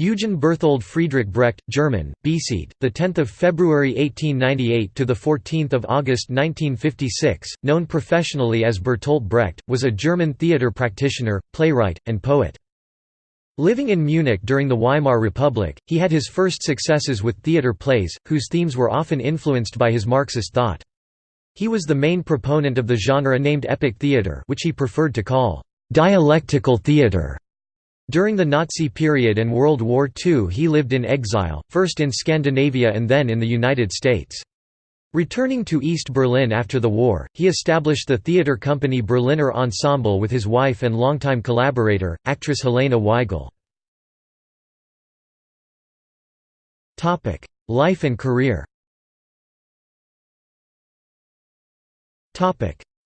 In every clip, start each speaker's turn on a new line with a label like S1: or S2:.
S1: Eugen Berthold Friedrich Brecht, German, Beseed, the 10th of February 1898 to the 14th of August 1956, known professionally as Bertolt Brecht, was a German theater practitioner, playwright, and poet. Living in Munich during the Weimar Republic, he had his first successes with theater plays, whose themes were often influenced by his Marxist thought. He was the main proponent of the genre named epic theater which he preferred to call dialectical theater. During the Nazi period and World War II he lived in exile, first in Scandinavia and then in the United States. Returning to East Berlin after the war, he established the theater company Berliner Ensemble with his wife and longtime collaborator, actress Helene Weigel. Life and career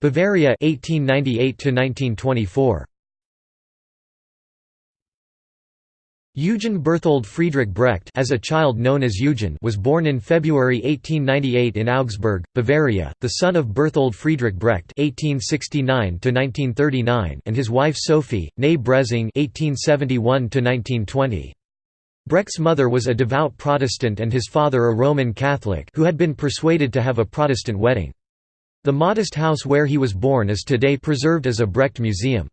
S1: Bavaria 1898 1924 Eugen Berthold Friedrich Brecht as a child known as Eugen was born in February 1898 in Augsburg, Bavaria, the son of Berthold Friedrich Brecht (1869–1939) and his wife Sophie, née Brezing (1871–1920). Brecht's mother was a devout Protestant and his father a Roman Catholic who had been persuaded to have a Protestant wedding. The modest house where he was born is today preserved as a Brecht museum.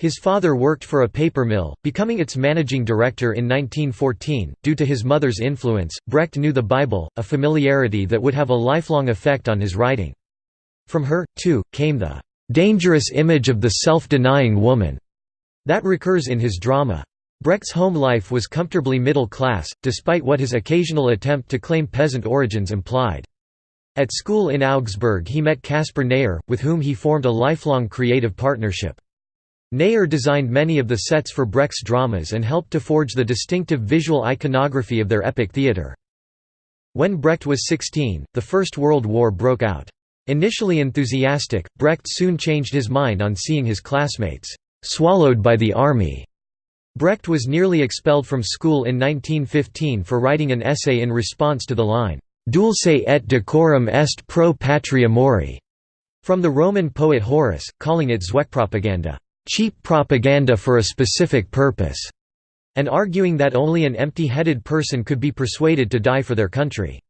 S1: His father worked for a paper mill, becoming its managing director in 1914. Due to his mother's influence, Brecht knew the Bible, a familiarity that would have a lifelong effect on his writing. From her, too, came the dangerous image of the self-denying woman that recurs in his drama. Brecht's home life was comfortably middle class, despite what his occasional attempt to claim peasant origins implied. At school in Augsburg he met Caspar Neher, with whom he formed a lifelong creative partnership. Neher designed many of the sets for Brecht's dramas and helped to forge the distinctive visual iconography of their epic theatre. When Brecht was 16, the First World War broke out. Initially enthusiastic, Brecht soon changed his mind on seeing his classmates swallowed by the army. Brecht was nearly expelled from school in 1915 for writing an essay in response to the line, Dulce et decorum est pro patria mori, from the Roman poet Horace, calling it Zweckpropaganda cheap propaganda for a specific purpose, and arguing that only an empty-headed person could be persuaded to die for their country.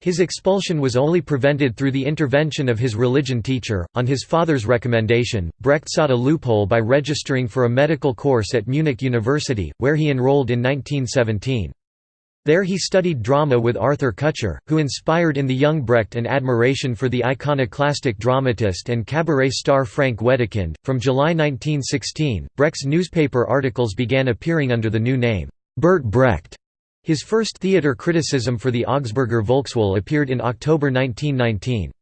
S1: His expulsion was only prevented through the intervention of his religion teacher. On his father's recommendation, Brecht sought a loophole by registering for a medical course at Munich University, where he enrolled in 1917. There he studied drama with Arthur Kutscher, who inspired in the young Brecht an admiration for the iconoclastic dramatist and cabaret star Frank Wedekind. From July 1916, Brecht's newspaper articles began appearing under the new name, Bert Brecht. His first theatre criticism for the Augsburger Volkswohl appeared in October 1919.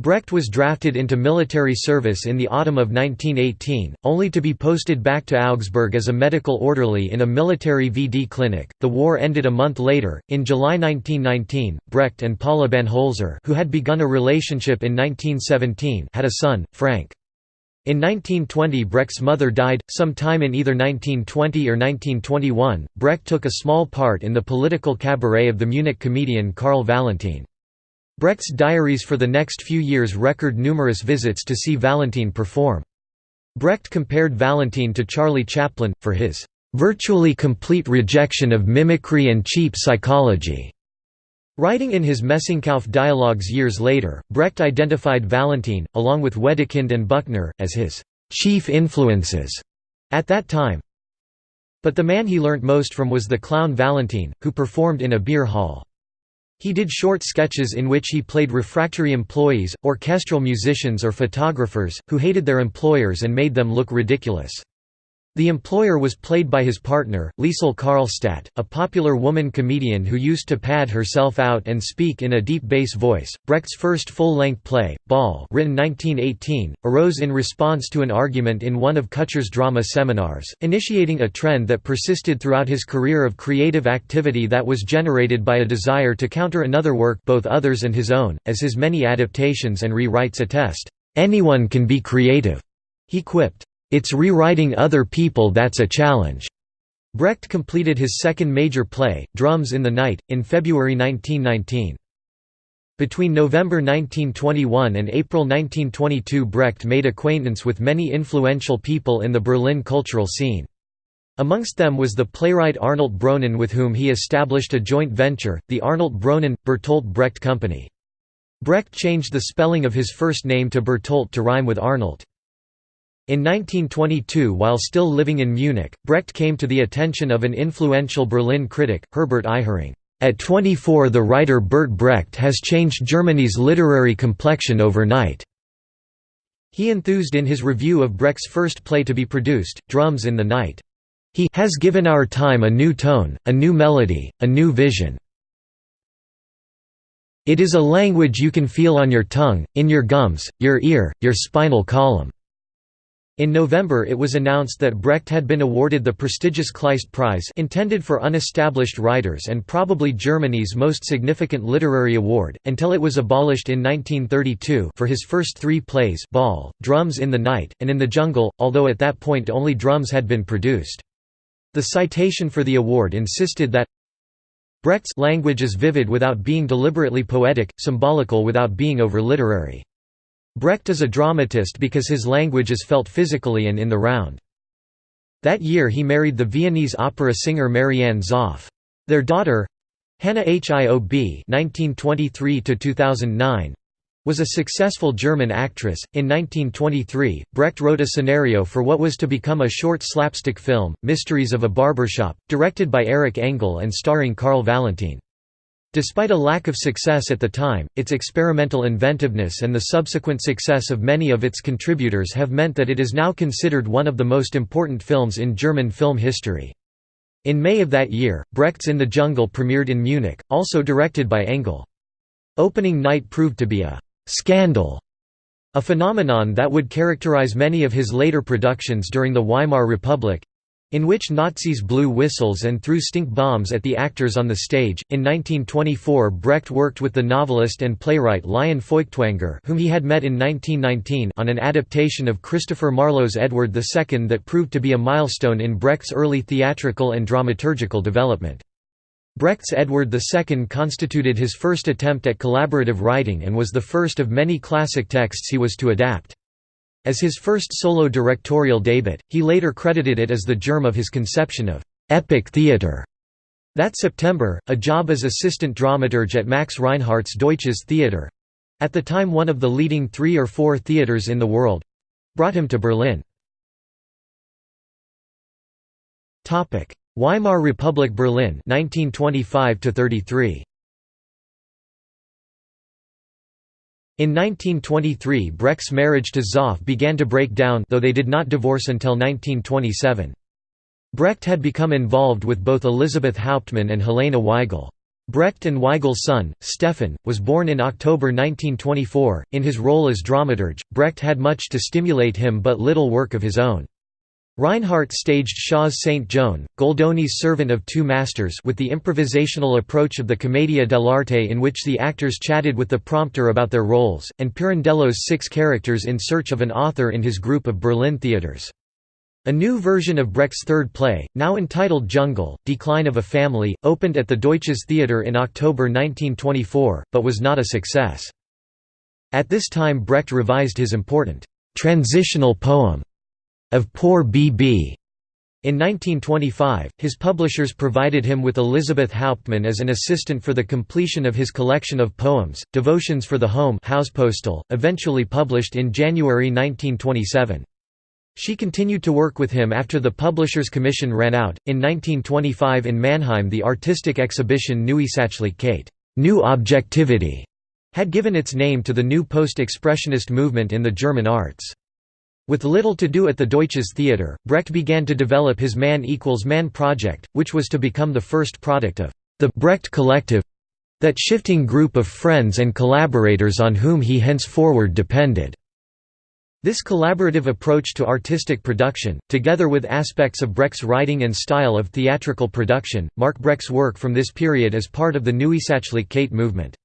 S1: Brecht was drafted into military service in the autumn of 1918, only to be posted back to Augsburg as a medical orderly in a military VD clinic. The war ended a month later. In July 1919, Brecht and Paula Banholzer, who had begun a relationship in 1917, had a son, Frank. In 1920 Brecht's mother died, sometime in either 1920 or 1921. Brecht took a small part in the political cabaret of the Munich comedian Karl Valentin. Brecht's diaries for the next few years record numerous visits to see Valentin perform. Brecht compared Valentin to Charlie Chaplin, for his "...virtually complete rejection of mimicry and cheap psychology." Writing in his Messingkauf dialogues years later, Brecht identified Valentin, along with Wedekind and Büchner, as his "...chief influences." at that time. But the man he learnt most from was the clown Valentin, who performed in a beer hall. He did short sketches in which he played refractory employees, orchestral musicians or photographers, who hated their employers and made them look ridiculous. The employer was played by his partner, Liesl Karlstadt, a popular woman comedian who used to pad herself out and speak in a deep bass voice. Brecht's first full-length play, Baal, written 1918, arose in response to an argument in one of Kutscher's drama seminars, initiating a trend that persisted throughout his career of creative activity that was generated by a desire to counter another work, both others and his own, as his many adaptations and rewrites attest. Anyone can be creative, he quipped. It's rewriting other people that's a challenge. Brecht completed his second major play, Drums in the Night, in February 1919. Between November 1921 and April 1922 Brecht made acquaintance with many influential people in the Berlin cultural scene. Amongst them was the playwright Arnold Bronnen with whom he established a joint venture, the Arnold Bronnen – Bertolt Brecht Company. Brecht changed the spelling of his first name to Bertolt to rhyme with Arnold. In 1922 while still living in Munich, Brecht came to the attention of an influential Berlin critic, Herbert Ihering. At 24 the writer Bert Brecht has changed Germany's literary complexion overnight. He enthused in his review of Brecht's first play to be produced, Drums in the Night. He has given our time a new tone, a new melody, a new vision. It is a language you can feel on your tongue, in your gums, your ear, your spinal column. In November it was announced that Brecht had been awarded the prestigious Kleist Prize intended for unestablished writers and probably Germany's most significant literary award, until it was abolished in 1932 for his first three plays Baal, Drums in the Night, and In the Jungle, although at that point only drums had been produced. The citation for the award insisted that Brecht's language is vivid without being deliberately poetic, symbolical without being over-literary. Brecht is a dramatist because his language is felt physically and in the round. That year he married the Viennese opera singer Marianne Zoff. Their daughter, Hannah Hiob (1923–2009), was a successful German actress. In 1923, Brecht wrote a scenario for what was to become a short slapstick film, Mysteries of a Barbershop, directed by Eric Engel and starring Karl Valentin. Despite a lack of success at the time, its experimental inventiveness and the subsequent success of many of its contributors have meant that it is now considered one of the most important films in German film history. In May of that year, Brecht's In the Jungle premiered in Munich, also directed by Engel. Opening night proved to be a «scandal», a phenomenon that would characterize many of his later productions during the Weimar Republic in which Nazis blew whistles and threw stink bombs at the actors on the stage. In 1924, Brecht worked with the novelist and playwright Lion Feuchtwanger, whom he had met in 1919, on an adaptation of Christopher Marlowe's Edward II that proved to be a milestone in Brecht's early theatrical and dramaturgical development. Brecht's Edward II constituted his first attempt at collaborative writing and was the first of many classic texts he was to adapt. As his first solo directorial debut, he later credited it as the germ of his conception of «epic theatre». That September, a job as assistant dramaturge at Max Reinhardt's Deutsches Theater—at the time one of the leading three or four theatres in the world—brought him to Berlin. Weimar Republic Berlin 1925 33 In 1923 Brecht's marriage to Zoff began to break down though they did not divorce until 1927. Brecht had become involved with both Elisabeth Hauptmann and Helene Weigel. Brecht and Weigel's son, Stefan, was born in October 1924. In his role as dramaturge, Brecht had much to stimulate him but little work of his own. Reinhardt staged Shaw's Saint Joan, Goldoni's Servant of Two Masters with the improvisational approach of the Commedia dell'arte in which the actors chatted with the prompter about their roles, and Pirandello's Six Characters in Search of an Author in his group of Berlin theaters. A new version of Brecht's third play, now entitled Jungle, Decline of a Family, opened at the Deutsches Theater in October 1924, but was not a success. At this time Brecht revised his important «transitional poem» of Poor B.B. In 1925, his publishers provided him with Elizabeth Hauptmann as an assistant for the completion of his collection of poems, Devotions for the Home Hauspostille, eventually published in January 1927. She continued to work with him after the publisher's commission ran out. In 1925 in Mannheim, the artistic exhibition Neue Sachlichkeit New Objectivity had given its name to the new post-expressionist movement in the German arts. With little to do at the Deutsches Theater, Brecht began to develop his Man equals Man project, which was to become the first product of the Brecht Collective that shifting group of friends and collaborators on whom he henceforward depended. This collaborative approach to artistic production, together with aspects of Brecht's writing and style of theatrical production, mark Brecht's work from this period as part of the Neue Sachlichkeit movement.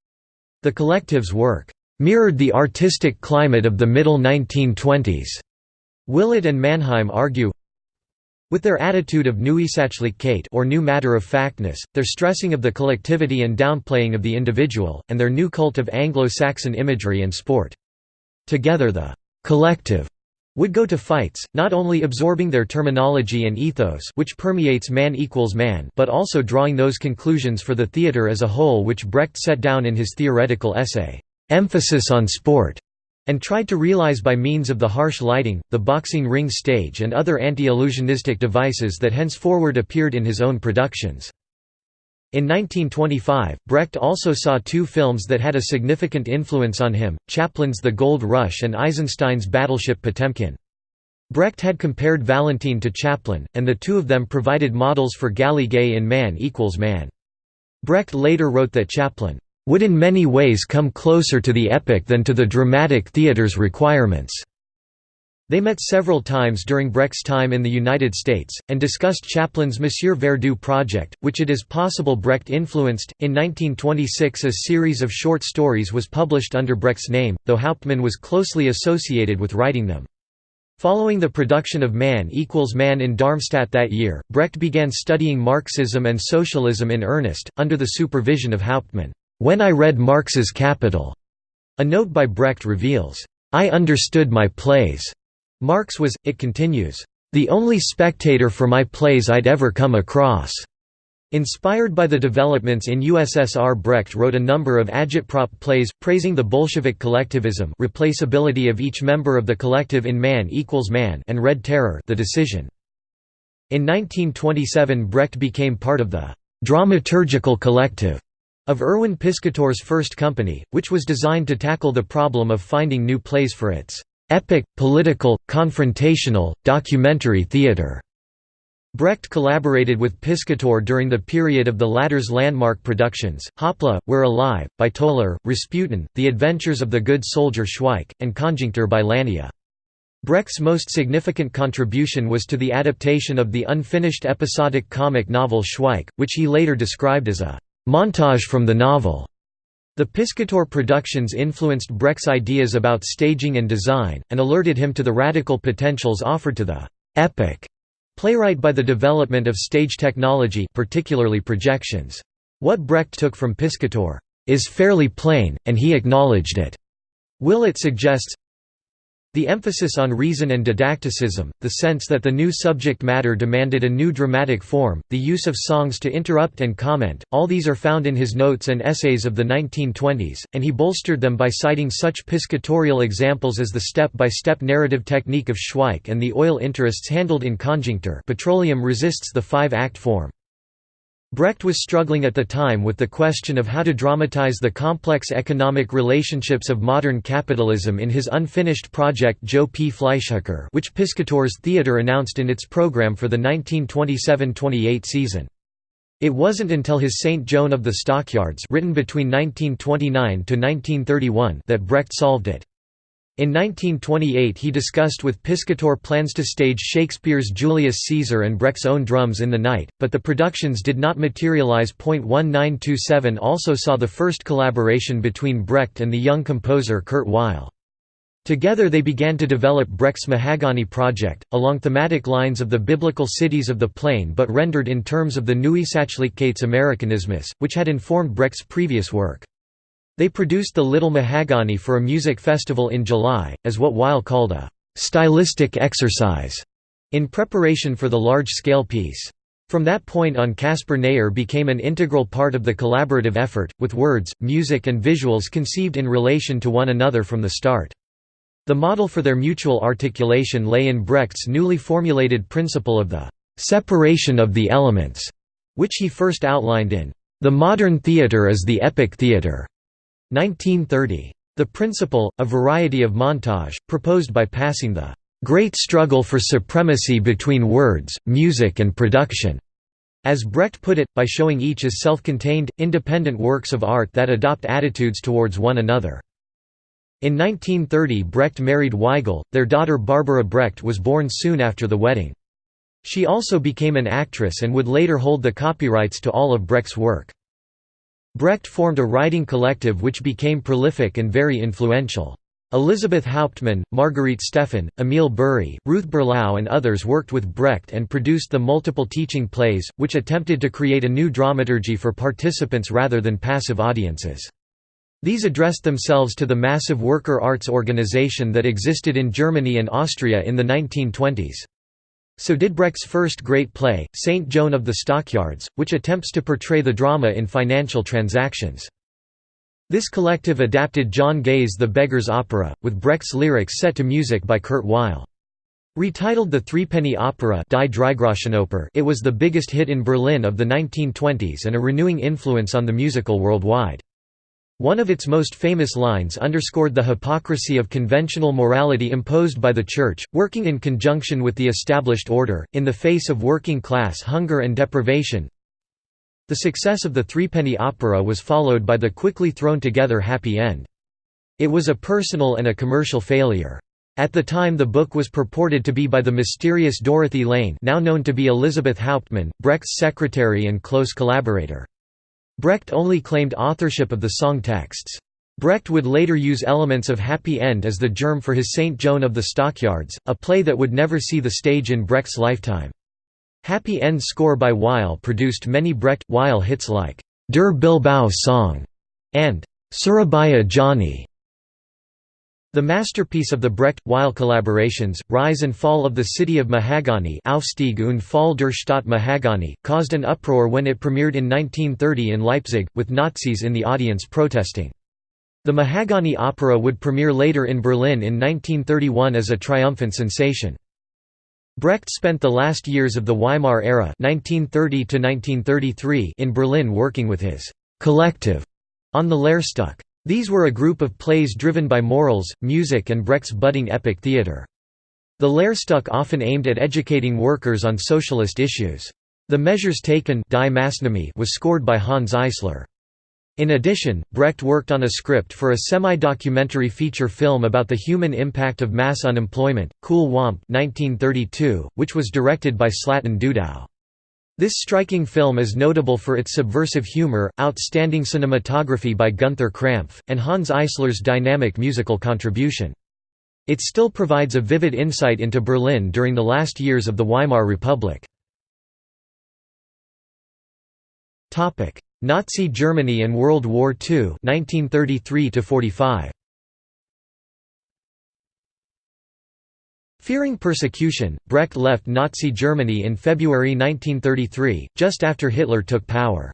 S1: The collective's work mirrored the artistic climate of the middle 1920s. Willett and Manheim argue, with their attitude of Neue Sachlichkeit or new matter-of-factness, their stressing of the collectivity and downplaying of the individual, and their new cult of Anglo-Saxon imagery and sport. Together the «collective» would go to fights, not only absorbing their terminology and ethos which permeates man equals man but also drawing those conclusions for the theatre as a whole which Brecht set down in his theoretical essay, "'Emphasis on Sport' and tried to realize by means of the harsh lighting, the boxing ring stage and other anti-illusionistic devices that henceforward appeared in his own productions. In 1925, Brecht also saw two films that had a significant influence on him, Chaplin's The Gold Rush and Eisenstein's Battleship Potemkin. Brecht had compared Valentin to Chaplin, and the two of them provided models for Galy Gay in Man equals Man. Brecht later wrote that Chaplin would in many ways come closer to the epic than to the dramatic theatre's requirements. They met several times during Brecht's time in the United States, and discussed Chaplin's Monsieur Verdoux project, which it is possible Brecht influenced. In 1926, a series of short stories was published under Brecht's name, though Hauptmann was closely associated with writing them. Following the production of Man equals Man in Darmstadt that year, Brecht began studying Marxism and socialism in earnest, under the supervision of Hauptmann. When I read Marx's Capital, a note by Brecht reveals, I understood my plays. Marx was, it continues, the only spectator for my plays I'd ever come across. Inspired by the developments in USSR Brecht wrote a number of agitprop plays, praising the Bolshevik collectivism replaceability of each member of the collective in Man equals Man and Red Terror the decision. In 1927 Brecht became part of the «dramaturgical collective» of Erwin Piscator's first company, which was designed to tackle the problem of finding new plays for its Epic, political, confrontational, documentary theatre. Brecht collaborated with Piscator during the period of the latter's landmark productions, Hoppla, We're Alive, by Toller, Rasputin, The Adventures of the Good Soldier Schweik, and Conjuncture by Lania. Brecht's most significant contribution was to the adaptation of the unfinished episodic comic novel Schweik, which he later described as a «montage from the novel». The Piscator productions influenced Brecht's ideas about staging and design, and alerted him to the radical potentials offered to the «epic» playwright by the development of stage technology particularly projections. What Brecht took from Piscator «is fairly plain, and he acknowledged it». Willett suggests, the emphasis on reason and didacticism, the sense that the new subject matter demanded a new dramatic form, the use of songs to interrupt and comment, all these are found in his notes and essays of the 1920s, and he bolstered them by citing such piscatorial examples as the step-by-step -step narrative technique of Schweik and the oil interests handled in Conjuncture petroleum resists the five-act form. Brecht was struggling at the time with the question of how to dramatize the complex economic relationships of modern capitalism in his unfinished project Joe P. Fleischhacker which Piscator's theatre announced in its program for the 1927–28 season. It wasn't until his Saint Joan of the Stockyards written between 1929–1931 that Brecht solved it. In 1928 he discussed with Piscator plans to stage Shakespeare's Julius Caesar and Brecht's own Drums in the Night, but the productions did not materialize. 1927 also saw the first collaboration between Brecht and the young composer Kurt Weill. Together they began to develop Brecht's Mahagonny project, along thematic lines of the biblical cities of the plain but rendered in terms of the Neue Sachlichkeit's Amerikanismus, which had informed Brecht's previous work. They produced the Little Mahagonny for a music festival in July, as what Weill called a «stylistic exercise» in preparation for the large-scale piece. From that point on Caspar Neher became an integral part of the collaborative effort, with words, music and visuals conceived in relation to one another from the start. The model for their mutual articulation lay in Brecht's newly formulated principle of the «separation of the elements», which he first outlined in «The Modern Theatre as the Epic Theatre», 1930. The principle, a variety of montage, proposed by passing the "...great struggle for supremacy between words, music and production." As Brecht put it, by showing each as self-contained, independent works of art that adopt attitudes towards one another. In 1930 Brecht married Weigel, their daughter Barbara Brecht was born soon after the wedding. She also became an actress and would later hold the copyrights to all of Brecht's work. Brecht formed a writing collective which became prolific and very influential. Elisabeth Hauptmann, Margarete Steffin, Emil Burri, Ruth Berlau and others worked with Brecht and produced the multiple teaching plays, which attempted to create a new dramaturgy for participants rather than passive audiences. These addressed themselves to the massive worker arts organization that existed in Germany and Austria in the 1920s. So did Brecht's first great play, Saint Joan of the Stockyards, which attempts to portray the drama in financial transactions. This collective adapted John Gay's The Beggar's Opera, with Brecht's lyrics set to music by Kurt Weill. Retitled the Threepenny Opera it was the biggest hit in Berlin of the 1920s and a renewing influence on the musical worldwide. One of its most famous lines underscored the hypocrisy of conventional morality imposed by the Church, working in conjunction with the established order, in the face of working-class hunger and deprivation. The success of the Threepenny Opera was followed by the quickly thrown-together happy end. It was a personal and a commercial failure. At the time the book was purported to be by the mysterious Dorothy Lane now known to be Elizabeth Hauptmann, Brecht's secretary and close collaborator. Brecht only claimed authorship of the song texts. Brecht would later use elements of Happy End as the germ for his St. Joan of the Stockyards, a play that would never see the stage in Brecht's lifetime. Happy End score by Weill produced many Brecht-Weill hits like Der Bilbao Song and Surabaya Johnny. The masterpiece of the Brecht-Weill collaborations, Rise and Fall of the City of Mahagonny Aufstieg und Fall der Stadt Mahagonny, caused an uproar when it premiered in 1930 in Leipzig, with Nazis in the audience protesting. The Mahagonny opera would premiere later in Berlin in 1931 as a triumphant sensation. Brecht spent the last years of the Weimar era 1930 in Berlin working with his «collective» on the Lehrstück. These were a group of plays driven by morals, music and Brecht's budding epic theatre. The Lehrstück often aimed at educating workers on socialist issues. The Measures Taken was scored by Hanns Eisler. In addition, Brecht worked on a script for a semi-documentary feature film about the human impact of mass unemployment, Kuhle Wampe 1932, which was directed by Slatan Dudow. This striking film is notable for its subversive humor, outstanding cinematography by Gunther Krampf, and Hanns Eisler's dynamic musical contribution. It still provides a vivid insight into Berlin during the last years of the Weimar Republic. Nazi Germany and World War II 1933 45. Fearing persecution, Brecht left Nazi Germany in February 1933, just after Hitler took power.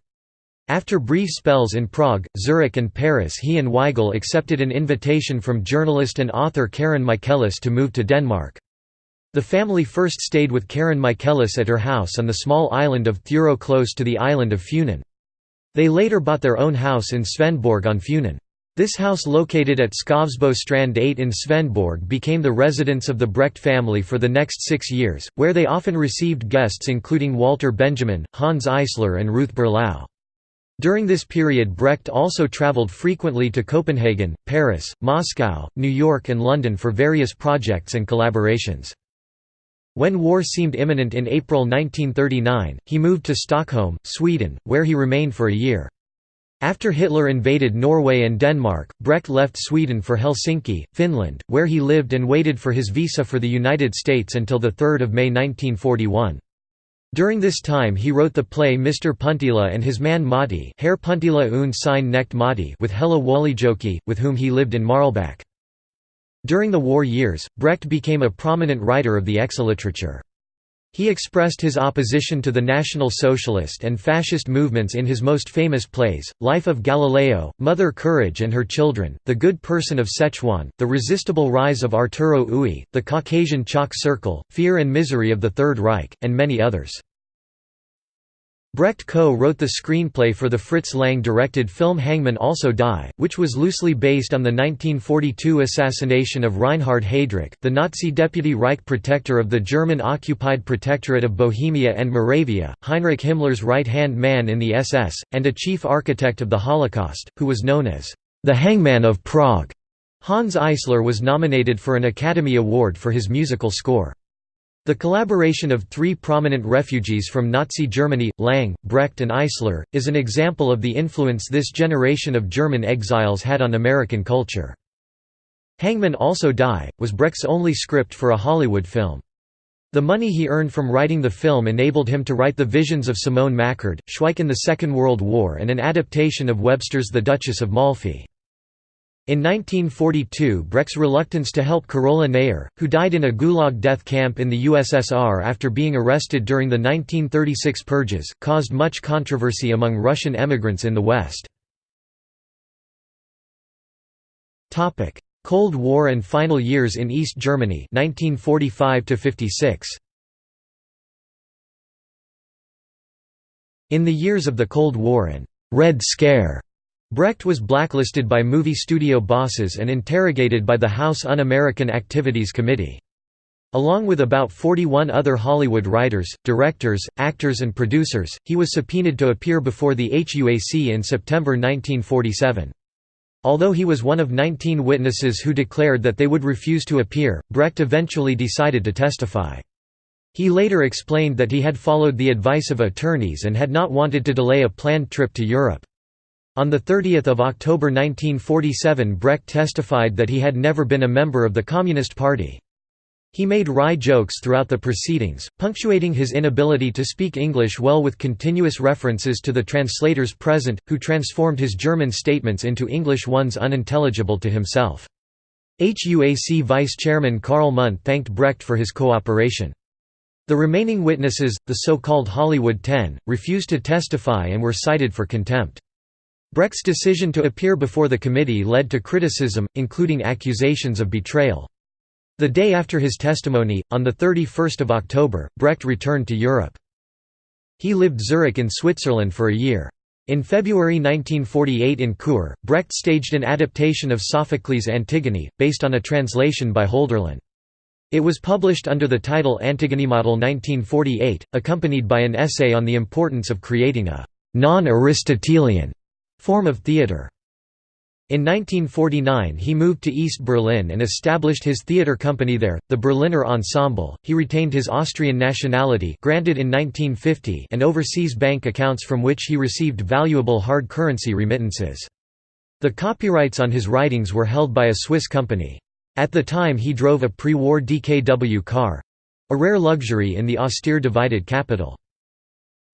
S1: After brief spells in Prague, Zurich and Paris he and Weigel accepted an invitation from journalist and author Karen Michaelis to move to Denmark. The family first stayed with Karen Michaelis at her house on the small island of Thuro close to the island of Funen. They later bought their own house in Svendborg on Funen. This house located at Skovsbo Strand 8 in Svendborg became the residence of the Brecht family for the next six years, where they often received guests including Walter Benjamin, Hanns Eisler and Ruth Berlau. During this period Brecht also traveled frequently to Copenhagen, Paris, Moscow, New York and London for various projects and collaborations. When war seemed imminent in April 1939, he moved to Stockholm, Sweden, where he remained for a year. After Hitler invaded Norway and Denmark, Brecht left Sweden for Helsinki, Finland, where he lived and waited for his visa for the United States until 3 May 1941. During this time he wrote the play Mr. Puntila and his man Matti Herr Puntila und sein Knecht Matti with Hella Wuolijoki, with whom he lived in Marlebäck. During the war years, Brecht became a prominent writer of the Exilliteratur. He expressed his opposition to the National Socialist and Fascist movements in his most famous plays, Life of Galileo, Mother Courage and Her Children, The Good Person of Szechuan, The Resistible Rise of Arturo Ui, The Caucasian Chalk Circle, Fear and Misery of the Third Reich, and many others. Brecht co-wrote the screenplay for the Fritz Lang-directed film Hangmen Also Die, which was loosely based on the 1942 assassination of Reinhard Heydrich, the Nazi deputy Reich protector of the German-occupied Protectorate of Bohemia and Moravia, Heinrich Himmler's right-hand man in the SS, and a chief architect of the Holocaust, who was known as the Hangman of Prague. Hanns Eisler was nominated for an Academy Award for his musical score. The collaboration of three prominent refugees from Nazi Germany, Lang, Brecht and Eisler, is an example of the influence this generation of German exiles had on American culture. Hangmen Also Die, was Brecht's only script for a Hollywood film. The money he earned from writing the film enabled him to write the visions of Simone Machard, Schweik in the Second World War and an adaptation of Webster's The Duchess of Malfi. In 1942 Brecht's reluctance to help Carola Neher, who died in a Gulag death camp in the USSR after being arrested during the 1936 purges, caused much controversy among Russian emigrants in the West. Cold War and final years in East Germany 1945 56. In the years of the Cold War and «Red Scare», Brecht was blacklisted by movie studio bosses and interrogated by the House Un-American Activities Committee. Along with about 41 other Hollywood writers, directors, actors and producers, he was subpoenaed to appear before the HUAC in September 1947. Although he was one of 19 witnesses who declared that they would refuse to appear, Brecht eventually decided to testify. He later explained that he had followed the advice of attorneys and had not wanted to delay a planned trip to Europe. On 30 October 1947 Brecht testified that he had never been a member of the Communist Party. He made wry jokes throughout the proceedings, punctuating his inability to speak English well with continuous references to the translators present, who transformed his German statements into English ones unintelligible to himself. HUAC Vice Chairman Karl Mundt thanked Brecht for his cooperation. The remaining witnesses, the so-called Hollywood Ten, refused to testify and were cited for contempt. Brecht's decision to appear before the committee led to criticism, including accusations of betrayal. The day after his testimony, on 31 October, Brecht returned to Europe. He lived Zurich in Switzerland for a year. In February 1948 in Chur, Brecht staged an adaptation of Sophocles' Antigone, based on a translation by Hölderlin. It was published under the title Antigone Model 1948, accompanied by an essay on the importance of creating a «non-Aristotelian» form of theatre. In 1949 he moved to East Berlin and established his theatre company there, the Berliner Ensemble. He retained his Austrian nationality granted in 1950 and overseas bank accounts from which he received valuable hard currency remittances. The copyrights on his writings were held by a Swiss company. At the time he drove a pre-war DKW car—a rare luxury in the austere divided capital.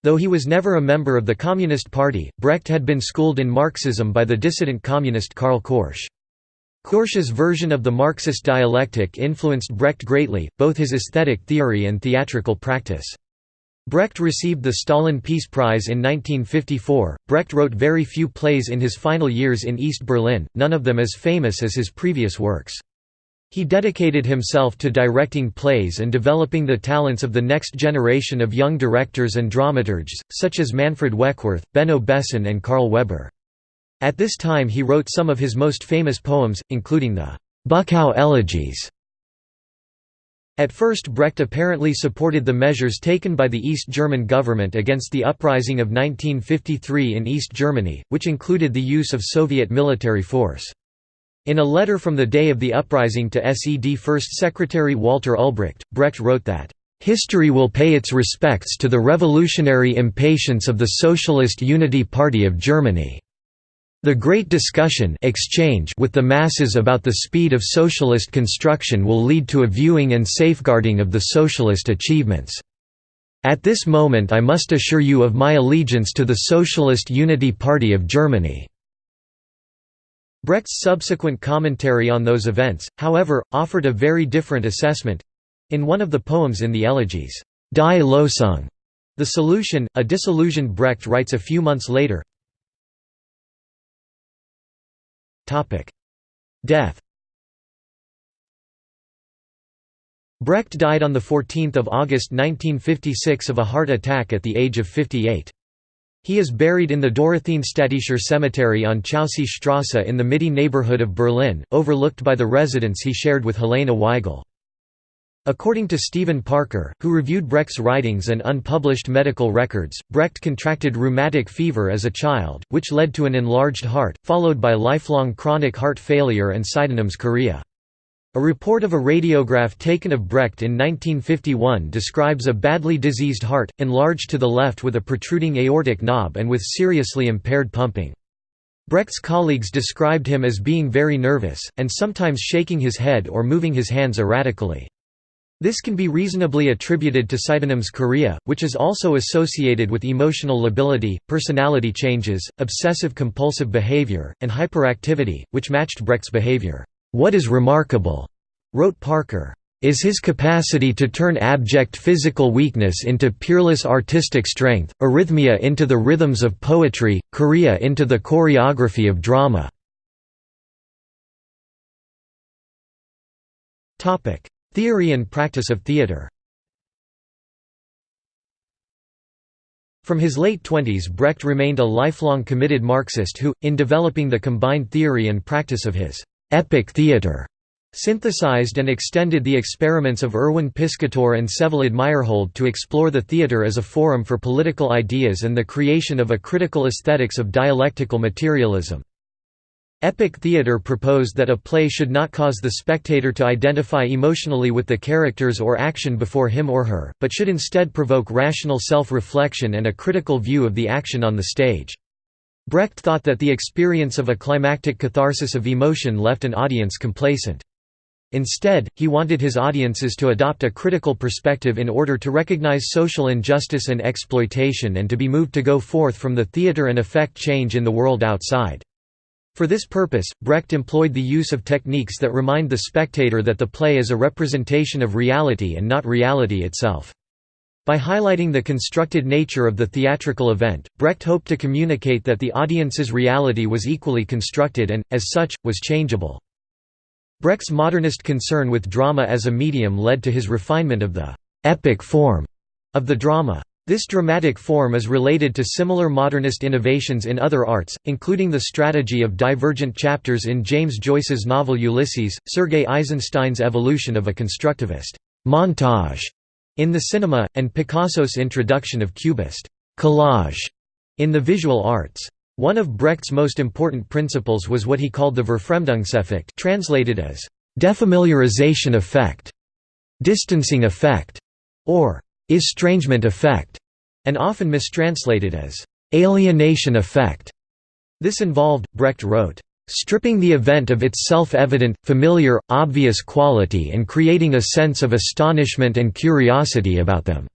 S1: Though he was never a member of the Communist Party, Brecht had been schooled in Marxism by the dissident communist Karl Korsch. Korsch's version of the Marxist dialectic influenced Brecht greatly, both his aesthetic theory and theatrical practice. Brecht received the Stalin Peace Prize in 1954. Brecht wrote very few plays in his final years in East Berlin, none of them as famous as his previous works. He dedicated himself to directing plays and developing the talents of the next generation of young directors and dramaturgs, such as Manfred Weckwerth, Benno Besson and Karl Weber. At this time he wrote some of his most famous poems, including the Buckow Elegies. At first Brecht apparently supported the measures taken by the East German government against the uprising of 1953 in East Germany, which included the use of Soviet military force. In a letter from the day of the uprising to SED First Secretary Walter Ulbricht, Brecht wrote that, "...history will pay its respects to the revolutionary impatience of the Socialist Unity Party of Germany. The great discussion exchange with the masses about the speed of socialist construction will lead to a viewing and safeguarding of the socialist achievements. At this moment I must assure you of my allegiance to the Socialist Unity Party of Germany." Brecht's subsequent commentary on those events, however, offered a very different assessment. In one of the poems in the elegies, Die Losung, the solution, a disillusioned Brecht writes a few months later Death Brecht died on 14 August 1956 of a heart attack at the age of 58. He is buried in the Dorotheenstädtischer Cemetery on Chaussee Strasse in the Mitte neighborhood of Berlin, overlooked by the residence he shared with Helene Weigel. According to Stephen Parker, who reviewed Brecht's writings and unpublished medical records, Brecht contracted rheumatic fever as a child, which led to an enlarged heart, followed by lifelong chronic heart failure and Sydenham's chorea. A report of a radiograph taken of Brecht in 1951 describes a badly diseased heart, enlarged to the left with a protruding aortic knob and with seriously impaired pumping. Brecht's colleagues described him as being very nervous, and sometimes shaking his head or moving his hands erratically. This can be reasonably attributed to Sydenham's chorea, which is also associated with emotional lability, personality changes, obsessive-compulsive behavior, and hyperactivity, which matched Brecht's behavior. "'What is remarkable,' wrote Parker, "'is his capacity to turn abject physical weakness into peerless artistic strength, arrhythmia into the rhythms of poetry, chorea into the choreography of drama." Theory and practice of theatre From his late twenties Brecht remained a lifelong committed Marxist who, in developing the combined theory and practice of his «epic theater synthesized and extended the experiments of Erwin Piscator and Vsevolod Meyerhold to explore the theatre as a forum for political ideas and the creation of a critical aesthetics of dialectical materialism. Epic theatre proposed that a play should not cause the spectator to identify emotionally with the characters or action before him or her, but should instead provoke rational self-reflection and a critical view of the action on the stage. Brecht thought that the experience of a climactic catharsis of emotion left an audience complacent. Instead, he wanted his audiences to adopt a critical perspective in order to recognize social injustice and exploitation and to be moved to go forth from the theatre and effect change in the world outside. For this purpose, Brecht employed the use of techniques that remind the spectator that the play is a representation of reality and not reality itself. By highlighting the constructed nature of the theatrical event, Brecht hoped to communicate that the audience's reality was equally constructed and, as such, was changeable. Brecht's modernist concern with drama as a medium led to his refinement of the «epic form» of the drama. This dramatic form is related to similar modernist innovations in other arts, including the strategy of divergent chapters in James Joyce's novel Ulysses, Sergei Eisenstein's evolution of a constructivist montage in the cinema, and Picasso's introduction of cubist collage in the visual arts. One of Brecht's most important principles was what he called the Verfremdungseffekt translated as defamiliarization effect, distancing effect, or estrangement effect, and often mistranslated as alienation effect. This involved, Brecht wrote, stripping the event of its self-evident, familiar, obvious quality and creating a sense of astonishment and curiosity about them.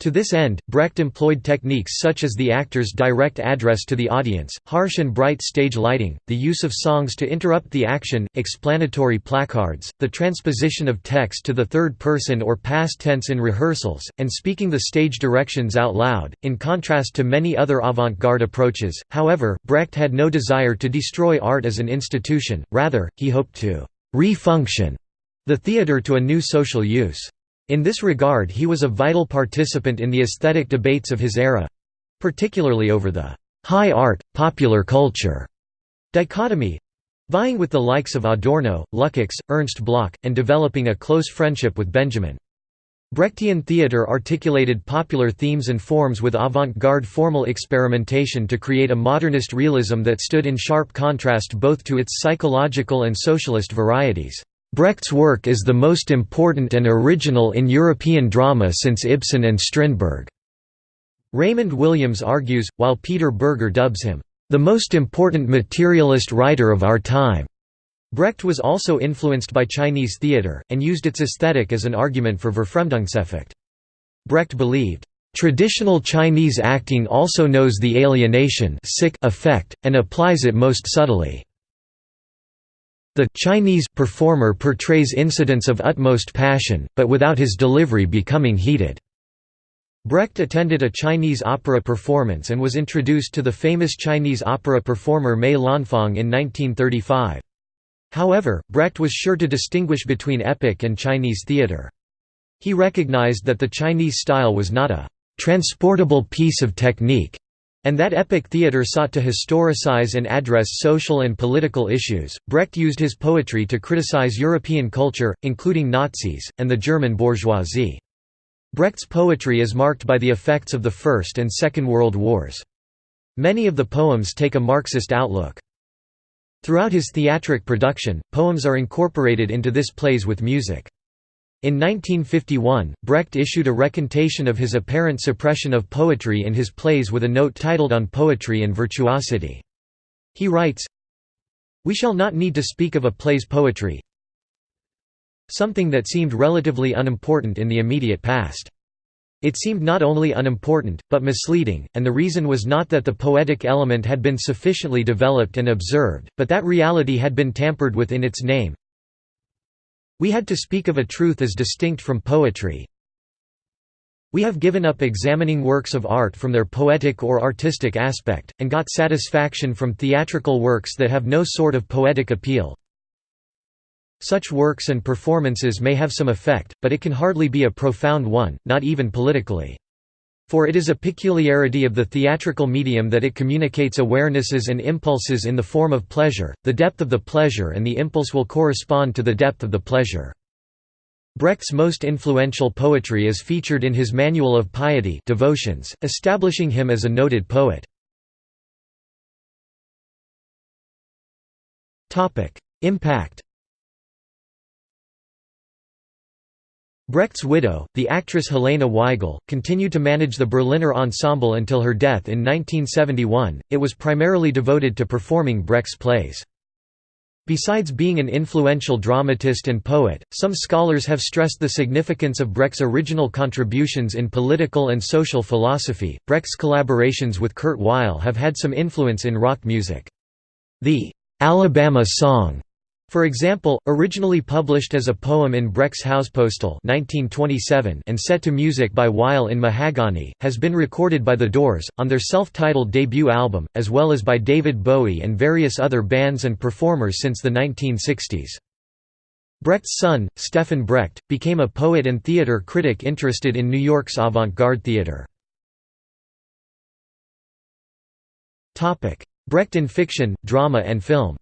S1: To this end, Brecht employed techniques such as the actor's direct address to the audience, harsh and bright stage lighting, the use of songs to interrupt the action, explanatory placards, the transposition of text to the third person or past tense in rehearsals, and speaking the stage directions out loud. In contrast to many other avant garde approaches, however, Brecht had no desire to destroy art as an institution, rather, he hoped to re-function the theatre to a new social use. In this regard he was a vital participant in the aesthetic debates of his era—particularly over the «high art, popular culture» dichotomy, vying with the likes of Adorno, Lukács, Ernst Bloch, and developing a close friendship with Benjamin. Brechtian theatre articulated popular themes and forms with avant-garde formal experimentation to create a modernist realism that stood in sharp contrast both to its psychological and socialist varieties. Brecht's work is the most important and original in European drama since Ibsen and Strindberg. Raymond Williams argues, while Peter Berger dubs him, the most important materialist writer of our time. Brecht was also influenced by Chinese theatre, and used its aesthetic as an argument for Verfremdungseffekt. Brecht believed, "...traditional Chinese acting also knows the alienation effect, and applies it most subtly." The Chinese performer portrays incidents of utmost passion, but without his delivery becoming heated. Brecht attended a Chinese opera performance and was introduced to the famous Chinese opera performer Mei Lanfang in 1935. However, Brecht was sure to distinguish between epic and Chinese theatre. He recognized that the Chinese style was not a «transportable piece of technique», and that epic theatre sought to historicize and address social and political issues. Brecht used his poetry to criticize European culture, including Nazis, and the German bourgeoisie. Brecht's poetry is marked by the effects of the First and Second World Wars. Many of the poems take a Marxist outlook. Throughout his theatric production, poems are incorporated into this plays with music. In 1951, Brecht issued a recantation of his apparent suppression of poetry in his plays with a note titled On Poetry and Virtuosity. He writes, We shall not need to speak of a play's poetry. something that seemed relatively unimportant in the immediate past. It seemed not only unimportant, but misleading, and the reason was not that the poetic element had been sufficiently developed and observed, but that reality had been tampered with in its name. We had to speak of a truth as distinct from poetry. We have given up examining works of art from their poetic or artistic aspect, and got satisfaction from theatrical works that have no sort of poetic appeal. Such works and performances may have some effect, but it can hardly be a profound one, not even politically. For it is a peculiarity of the theatrical medium that it communicates awarenesses and impulses in the form of pleasure, the depth of the pleasure and the impulse will correspond to the depth of the pleasure. Brecht's most influential poetry is featured in his Manual of Piety devotions, establishing him as a noted poet. Impact Brecht's widow, the actress Helene Weigel, continued to manage the Berliner Ensemble until her death in 1971. It was primarily devoted to performing Brecht's plays. Besides being an influential dramatist and poet, some scholars have stressed the significance of Brecht's original contributions in political and social philosophy. Brecht's collaborations with Kurt Weill have had some influence in rock music. The Alabama Song for example, originally published as a poem in Brecht's Hauspostille 1927 and set to music by Weill in Mahagonny, has been recorded by The Doors, on their self-titled debut album, as well as by David Bowie and various other bands and performers since the 1960s. Brecht's son, Stefan Brecht, became a poet and theatre critic interested in New York's avant-garde theatre. Brecht in fiction, drama and film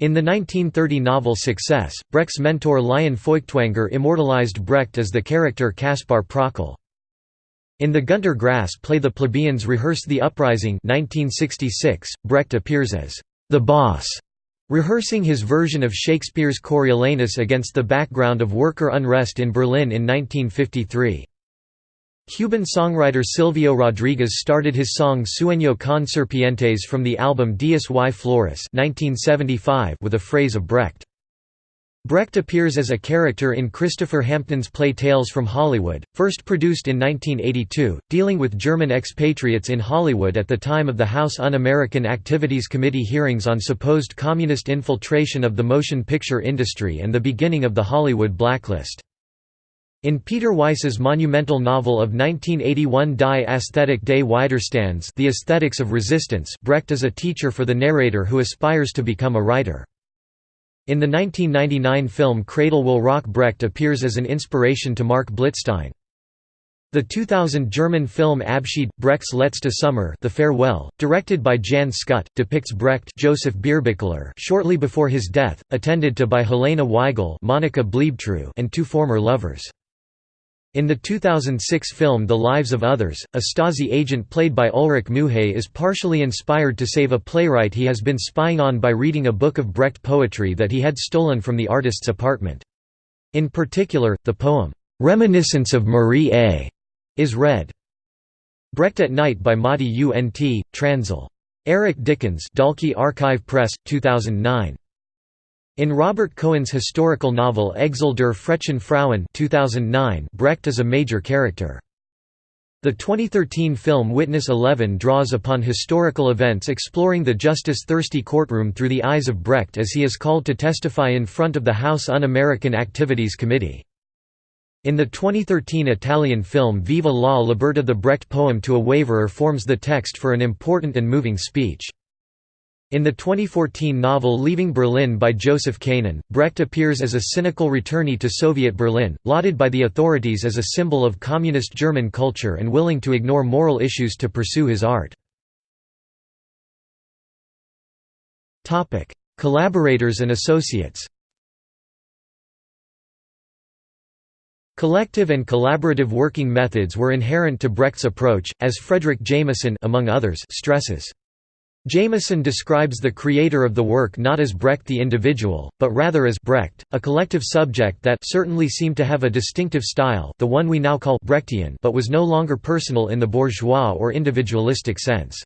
S1: In the 1930 novel Success, Brecht's mentor Lion Feuchtwanger immortalized Brecht as the character Kaspar Pröckl. In the Günter Grass play The Plebeians Rehearse the Uprising 1966, Brecht appears as the boss, rehearsing his version of Shakespeare's Coriolanus against the background of worker unrest in Berlin in 1953. Cuban songwriter Silvio Rodriguez started his song Sueño con serpientes from the album Dias y Flores 1975 with a phrase of Brecht. Brecht appears as a character in Christopher Hampton's play Tales from Hollywood, first produced in 1982, dealing with German expatriates in Hollywood at the time of the House Un-American Activities Committee hearings on supposed communist infiltration of the motion picture industry and the beginning of the Hollywood blacklist. In Peter Weiss's monumental novel of 1981 Die Aesthetik des Widerstands The Aesthetics of Resistance Brecht is a teacher for the narrator who aspires to become a writer. In the 1999 film Cradle Will Rock Brecht appears as an inspiration to Marc Blitzstein. The 2000 German film Abschied, Brecht's Letzte Sommer The Farewell, directed by Jan Schütte, depicts Brecht Joseph Bierbichler shortly before his death, attended to by Helene Weigel Monika Bleibtreu and two former lovers. In the 2006 film The Lives of Others, a Stasi agent played by Ulrich Mühe is partially inspired to save a playwright he has been spying on by reading a book of Brecht poetry that he had stolen from the artist's apartment. In particular, the poem, "'Reminiscence of Marie A' is read. Brecht at Night by Mati Unt, Transil. Eric Dickens Dalkey Archive Press, 2009. In Robert Cohen's historical novel Exil der frechen Frauen 2009, Brecht is a major character. The 2013 film Witness 11 draws upon historical events exploring the justice-thirsty courtroom through the eyes of Brecht as he is called to testify in front of the House Un-American Activities Committee. In the 2013 Italian film Viva la Libertà the Brecht poem to a waverer forms the text for an important and moving speech. In the 2014 novel Leaving Berlin by Joseph Kanon, Brecht appears as a cynical returnee to Soviet Berlin, lauded by the authorities as a symbol of communist German culture and willing to ignore moral issues to pursue his art. Collaborators and associates Collective and collaborative working methods were inherent to Brecht's approach, as Fredric Jameson among others stresses. Jameson describes the creator of the work not as Brecht the individual, but rather as Brecht, a collective subject that certainly seemed to have a distinctive style the one we now call Brechtian but was no longer personal in the bourgeois or individualistic sense.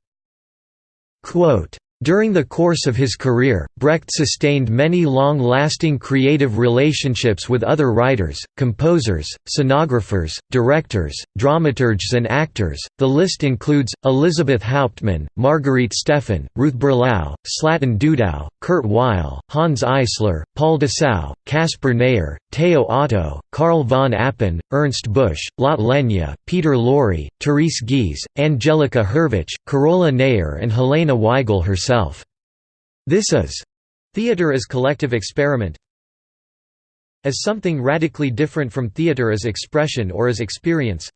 S1: Quote, During the course of his career, Brecht sustained many long-lasting creative relationships with other writers, composers, scenographers, directors, dramaturgs and actors. The list includes Elisabeth Hauptmann, Margarete Steffin, Ruth Berlau, Slatan Dudow, Kurt Weill, Hanns Eisler, Paul Dessau, Caspar Neher, Teo Otto, Karl von Appen, Ernst Busch, Lotte Lenya, Peter Lorre, Therese Giehse, Angelika Hurwicz, Carola Neher and Helene Weigel herself. This is theater as collective experiment as something radically different from theater as expression or as experience.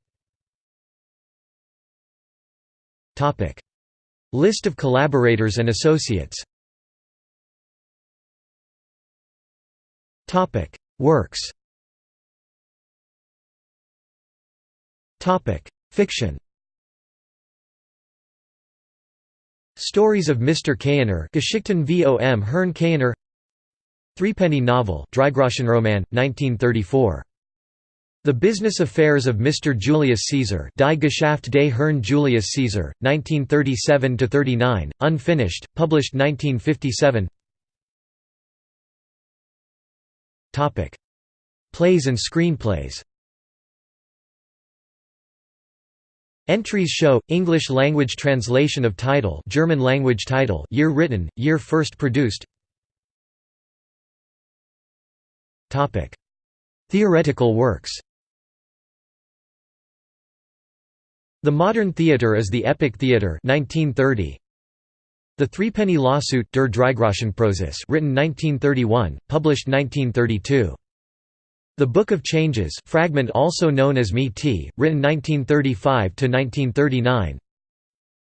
S1: List of collaborators and associates. Works. Fiction Stories of Mr. Keuner Geschichten vom Herrn Keuner Threepenny Novel Dreigroschenroman, 1934. The Business Affairs of Mr. Julius Caesar Die Geschäft des Herrn Julius Caesar, 1937–39, unfinished, published 1957 Plays and screenplays Entries show English language translation of title, German language title, year written, year first produced. Topic: Theoretical works. The Modern Theatre is the Epic Theatre 1930. The Threepenny Lawsuit Der Dreigroschenprozess written 1931, published 1932. The Book of Changes fragment also known as Me T, written 1935–1939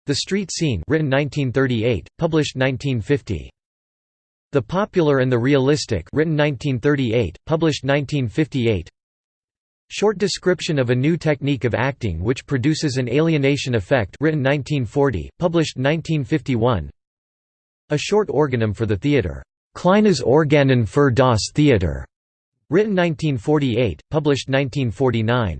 S1: The Street Scene written 1938, published 1950 The Popular and the Realistic written 1938, published 1958 Short Description of a New Technique of Acting which Produces an Alienation Effect written 1940, published 1951 A Short Organum for the Theatre, Kleines Organon für das Theater Written 1948, published 1949.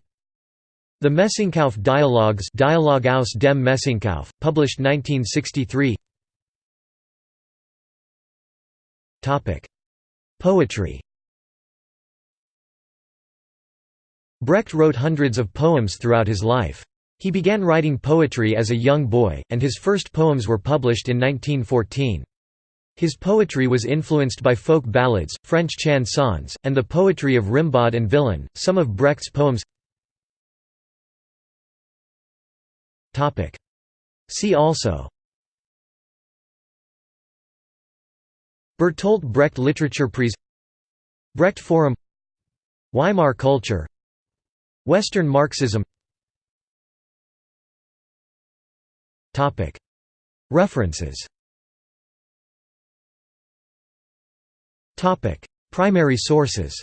S1: The Messingkauf Dialogues Dialogue aus dem Messingkauf, published 1963 Poetry Brecht wrote hundreds of poems throughout his life. He began writing poetry as a young boy, and his first poems were published in 1914. His poetry was influenced by folk ballads, French chansons, and the poetry of Rimbaud and Villon. Some of Brecht's poems. See also. Bertolt Brecht Literature Prize Brecht Forum. Weimar culture. Western Marxism. References Primary sources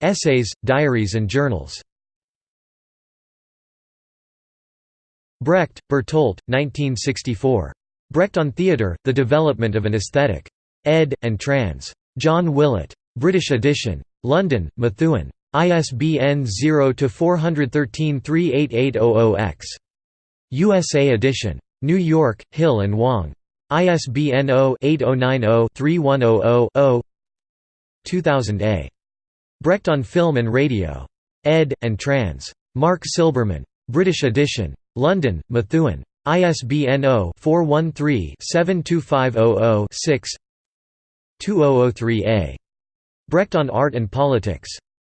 S1: Essays, diaries and journals Brecht, Bertolt, 1964. Brecht on Theatre, The Development of an Aesthetic. Ed. and trans. John Willett. British edition. London, Methuen. ISBN 0-413-38800-X. USA edition. New York, Hill and Wang. ISBN 0-8090-3100-0 2000a. Brecht on Film and Radio. Ed. and trans. Mark Silberman. British edition. London, Methuen. ISBN 0-413-72500-6 2003a. Brecht on Art and Politics.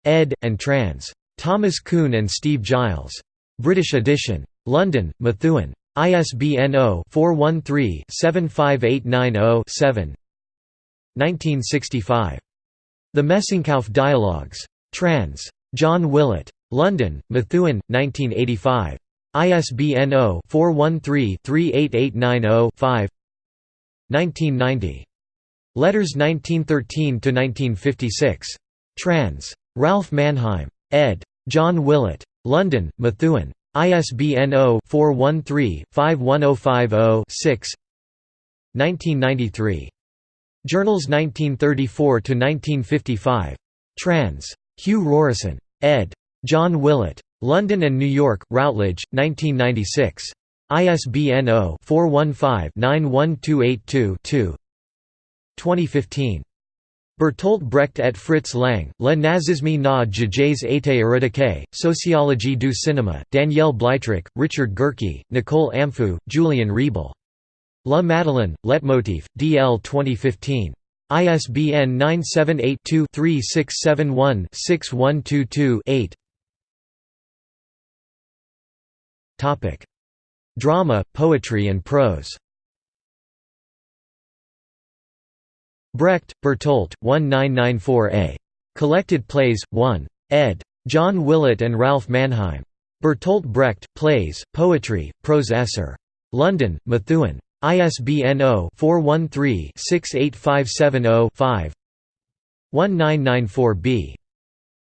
S1: Ed. and trans. Thomas Kuhn and Steve Giles. British edition. London, Methuen. ISBN 0-413-75890-7 1965. The Messingkauf Dialogues. Trans. John Willett. London, Methuen, 1985. ISBN 0-413-38890-5 1990. Letters 1913–1956. Trans. Ralph Manheim. ed. John Willett. London, Methuen. ISBN 0-413-51050-6 1993. Journals 1934–1955. Trans. Hugh Rorison. ed. John Willett. London and New York, Routledge, 1996. ISBN 0-415-91282-2 2015. Bertolt Brecht et Fritz Lang, Le nazisme na jages été éradiqué, Sociologie du cinéma, Danielle Bleitrach, Richard Goerke, Nicole Amphoux, Julian Riebel. La Madeleine, Leitmotif, DL 2015. ISBN 978-2-3671-6122-8 Drama, poetry and prose Brecht, Bertolt, 1994a. Collected Plays, 1. ed. John Willett and Ralph Manheim. Bertolt Brecht, Plays, Poetry, Prose Esser. London, Methuen. ISBN 0-413-68570-5 1994b.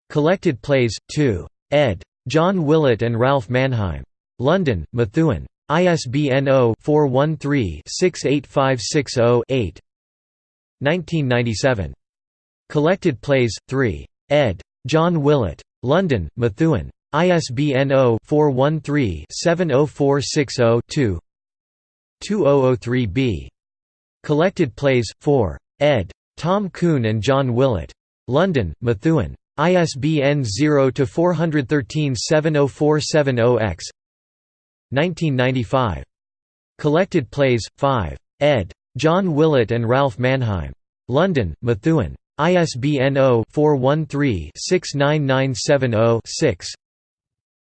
S1: Collected Plays, 2. ed. John Willett and Ralph Manheim. London, Methuen. ISBN 0-413-68560-8 1997. Collected Plays, 3. ed. John Willett. London, Methuen. ISBN 0-413-70460-2 2003b. Collected Plays, 4. ed. Tom Kuhn and John Willett. London, Methuen. ISBN 0-413-70470-X 1995. Collected Plays, 5. ed. John Willett and Ralph Manheim. London, Methuen. ISBN 0-413-69970-6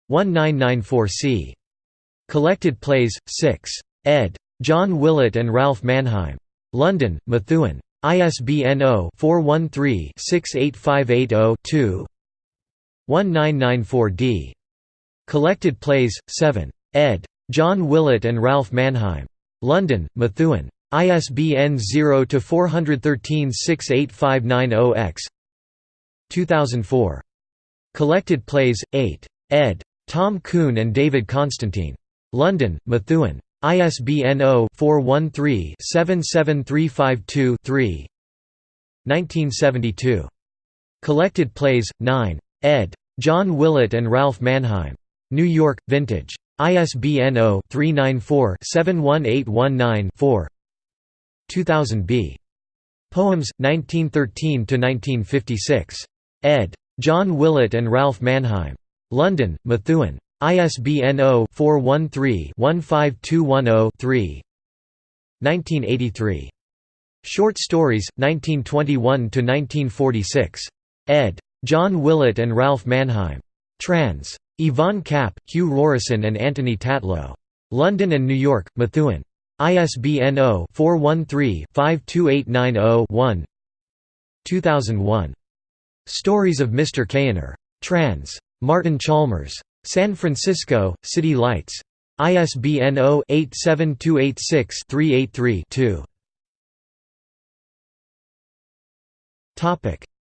S1: 1994c. Collected Plays, 6. ed. John Willett and Ralph Manheim. London, Methuen. ISBN 0-413-68580-2 1994d. Collected Plays, 7. ed. John Willett and Ralph Manheim. London, Methuen. ISBN 0-413-68590-X 2004. Collected Plays, 8. ed. Tom Kuhn and David Constantine. London, Methuen. ISBN 0-413-77352-3 1972. Collected Plays, 9. ed. John Willett and Ralph Manheim. New York, Vintage. ISBN 0-394-71819-4 2000b. Poems, 1913–1956. ed. John Willett and Ralph Manheim. London, Methuen. ISBN 0-413-15210-3 1983. Short Stories, 1921–1946. ed. John Willett and Ralph Manheim. Trans. Yvonne Kapp, Hugh Rorison and Anthony Tatlow. London and New York, Methuen. ISBN 0-413-52890-1 2001. Stories of Mr. Keuner. Trans. Martin Chalmers. San Francisco, City Lights. ISBN 0-87286-383-2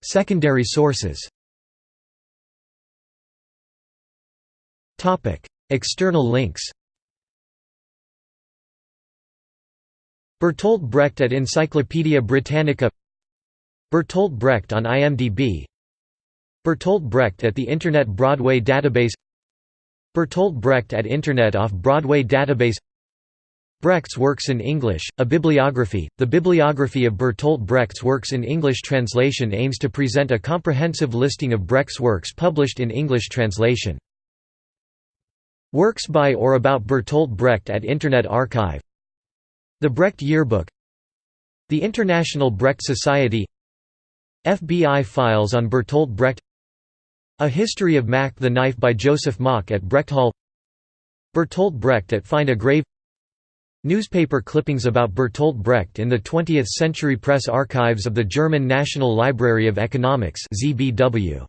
S1: Secondary sources External links Bertolt Brecht at Encyclopædia Britannica. Bertolt Brecht on IMDb Bertolt Brecht at the Internet Broadway Database. Bertolt Brecht at Internet Off-Broadway Database. Brecht's Works in English, a bibliography. The bibliography of Bertolt Brecht's works in English translation aims to present a comprehensive listing of Brecht's works published in English translation. Works by or about Bertolt Brecht at Internet Archive the Brecht Yearbook The International Brecht Society FBI files on Bertolt Brecht A History of Mack the Knife by Joseph Mock at Brecht Hall Bertolt Brecht at Find a Grave Newspaper clippings about Bertolt Brecht in the 20th Century Press Archives of the German National Library of Economics ZBW.